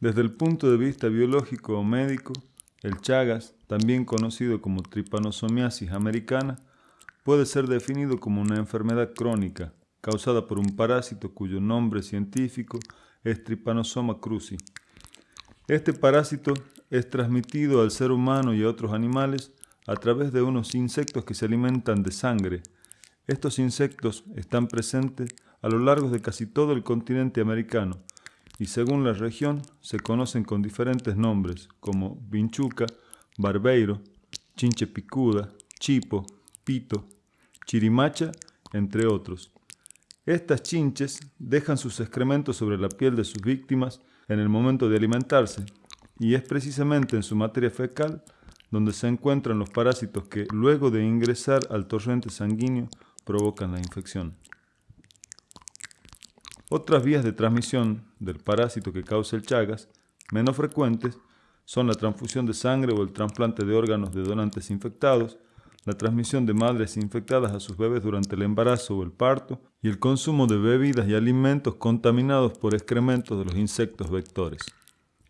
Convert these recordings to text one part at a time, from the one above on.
Desde el punto de vista biológico o médico, el Chagas, también conocido como tripanosomiasis americana, puede ser definido como una enfermedad crónica causada por un parásito cuyo nombre científico es Trypanosoma cruzi. Este parásito es transmitido al ser humano y a otros animales a través de unos insectos que se alimentan de sangre. Estos insectos están presentes a lo largo de casi todo el continente americano y según la región se conocen con diferentes nombres como vinchuca, barbeiro, chinche picuda, chipo, pito, chirimacha, entre otros. Estas chinches dejan sus excrementos sobre la piel de sus víctimas en el momento de alimentarse y es precisamente en su materia fecal donde se encuentran los parásitos que luego de ingresar al torrente sanguíneo provocan la infección. Otras vías de transmisión del parásito que causa el Chagas, menos frecuentes, son la transfusión de sangre o el trasplante de órganos de donantes infectados, la transmisión de madres infectadas a sus bebés durante el embarazo o el parto y el consumo de bebidas y alimentos contaminados por excrementos de los insectos vectores.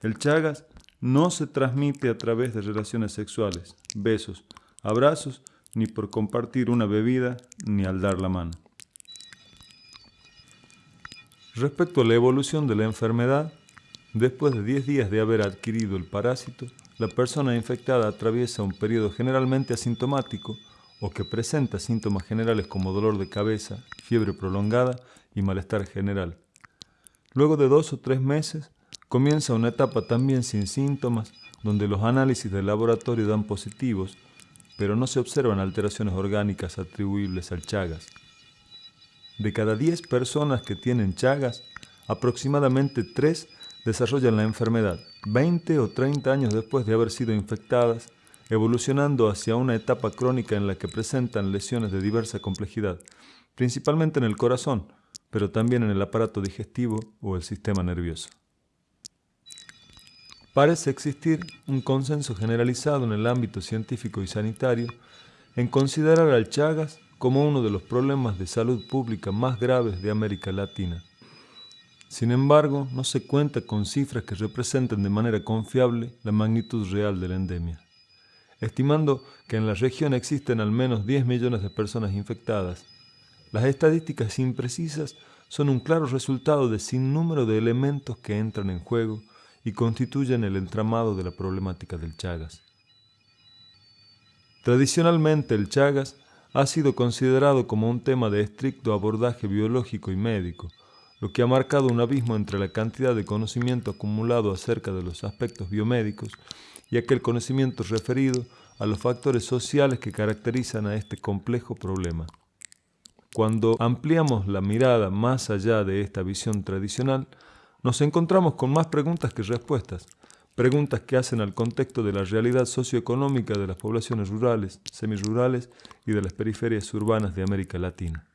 El Chagas no se transmite a través de relaciones sexuales, besos, abrazos, ni por compartir una bebida, ni al dar la mano. Respecto a la evolución de la enfermedad, después de 10 días de haber adquirido el parásito, la persona infectada atraviesa un periodo generalmente asintomático o que presenta síntomas generales como dolor de cabeza, fiebre prolongada y malestar general. Luego de dos o tres meses, comienza una etapa también sin síntomas, donde los análisis del laboratorio dan positivos, pero no se observan alteraciones orgánicas atribuibles al Chagas. De cada 10 personas que tienen Chagas, aproximadamente 3 desarrollan la enfermedad 20 o 30 años después de haber sido infectadas, evolucionando hacia una etapa crónica en la que presentan lesiones de diversa complejidad, principalmente en el corazón, pero también en el aparato digestivo o el sistema nervioso. Parece existir un consenso generalizado en el ámbito científico y sanitario en considerar al Chagas como uno de los problemas de salud pública más graves de América Latina. Sin embargo, no se cuenta con cifras que representen de manera confiable la magnitud real de la endemia. Estimando que en la región existen al menos 10 millones de personas infectadas, las estadísticas imprecisas son un claro resultado de sin número de elementos que entran en juego y constituyen el entramado de la problemática del Chagas. Tradicionalmente el Chagas ha sido considerado como un tema de estricto abordaje biológico y médico, lo que ha marcado un abismo entre la cantidad de conocimiento acumulado acerca de los aspectos biomédicos y aquel conocimiento referido a los factores sociales que caracterizan a este complejo problema. Cuando ampliamos la mirada más allá de esta visión tradicional, nos encontramos con más preguntas que respuestas, preguntas que hacen al contexto de la realidad socioeconómica de las poblaciones rurales, semirurales y de las periferias urbanas de América Latina.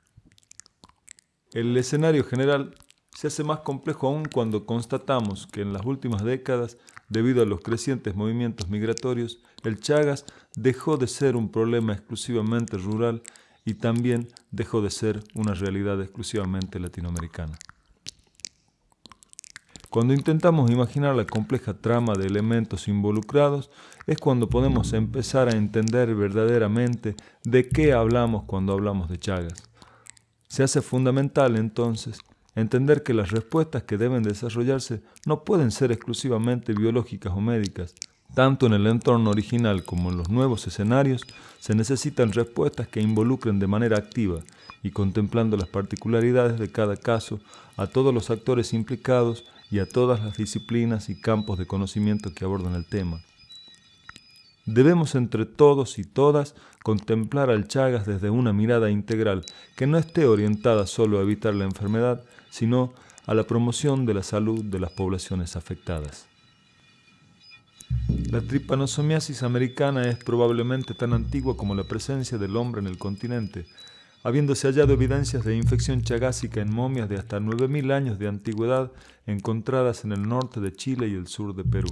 El escenario general se hace más complejo aún cuando constatamos que en las últimas décadas, debido a los crecientes movimientos migratorios, el Chagas dejó de ser un problema exclusivamente rural y también dejó de ser una realidad exclusivamente latinoamericana. Cuando intentamos imaginar la compleja trama de elementos involucrados, es cuando podemos empezar a entender verdaderamente de qué hablamos cuando hablamos de Chagas. Se hace fundamental entonces entender que las respuestas que deben desarrollarse no pueden ser exclusivamente biológicas o médicas. Tanto en el entorno original como en los nuevos escenarios se necesitan respuestas que involucren de manera activa y contemplando las particularidades de cada caso a todos los actores implicados y a todas las disciplinas y campos de conocimiento que abordan el tema. Debemos entre todos y todas contemplar al Chagas desde una mirada integral que no esté orientada solo a evitar la enfermedad, sino a la promoción de la salud de las poblaciones afectadas. La tripanosomiasis americana es probablemente tan antigua como la presencia del hombre en el continente, habiéndose hallado evidencias de infección chagásica en momias de hasta 9.000 años de antigüedad encontradas en el norte de Chile y el sur de Perú.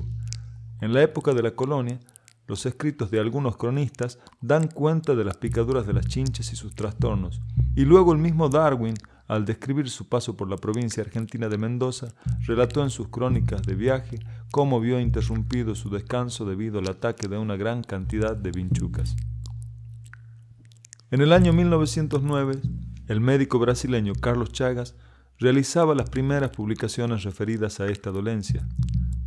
En la época de la colonia, los escritos de algunos cronistas dan cuenta de las picaduras de las chinches y sus trastornos, y luego el mismo Darwin al describir su paso por la provincia argentina de Mendoza, relató en sus crónicas de viaje cómo vio interrumpido su descanso debido al ataque de una gran cantidad de vinchucas. En el año 1909, el médico brasileño Carlos Chagas realizaba las primeras publicaciones referidas a esta dolencia.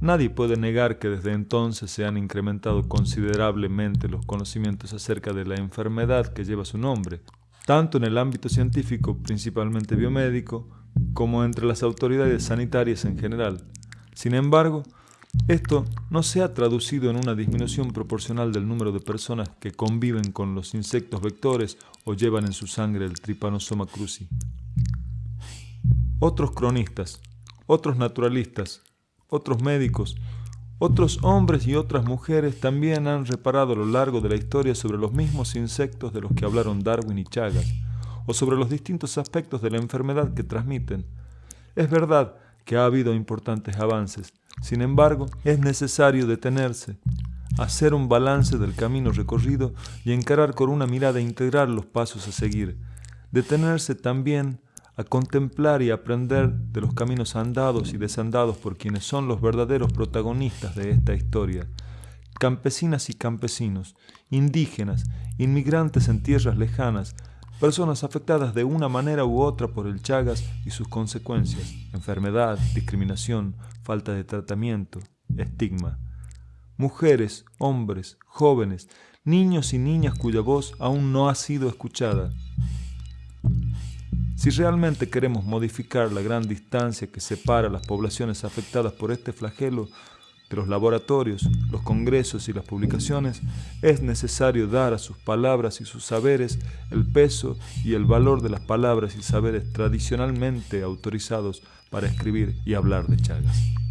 Nadie puede negar que desde entonces se han incrementado considerablemente los conocimientos acerca de la enfermedad que lleva su nombre, tanto en el ámbito científico, principalmente biomédico, como entre las autoridades sanitarias en general. Sin embargo, esto no se ha traducido en una disminución proporcional del número de personas que conviven con los insectos vectores o llevan en su sangre el Trypanosoma cruzi. Otros cronistas, otros naturalistas, otros médicos, otros hombres y otras mujeres también han reparado a lo largo de la historia sobre los mismos insectos de los que hablaron Darwin y Chagas, o sobre los distintos aspectos de la enfermedad que transmiten. Es verdad que ha habido importantes avances, sin embargo, es necesario detenerse, hacer un balance del camino recorrido y encarar con una mirada integral los pasos a seguir. Detenerse también a contemplar y aprender de los caminos andados y desandados por quienes son los verdaderos protagonistas de esta historia. Campesinas y campesinos, indígenas, inmigrantes en tierras lejanas, personas afectadas de una manera u otra por el Chagas y sus consecuencias, enfermedad, discriminación, falta de tratamiento, estigma. Mujeres, hombres, jóvenes, niños y niñas cuya voz aún no ha sido escuchada, si realmente queremos modificar la gran distancia que separa las poblaciones afectadas por este flagelo de los laboratorios, los congresos y las publicaciones, es necesario dar a sus palabras y sus saberes el peso y el valor de las palabras y saberes tradicionalmente autorizados para escribir y hablar de Chagas.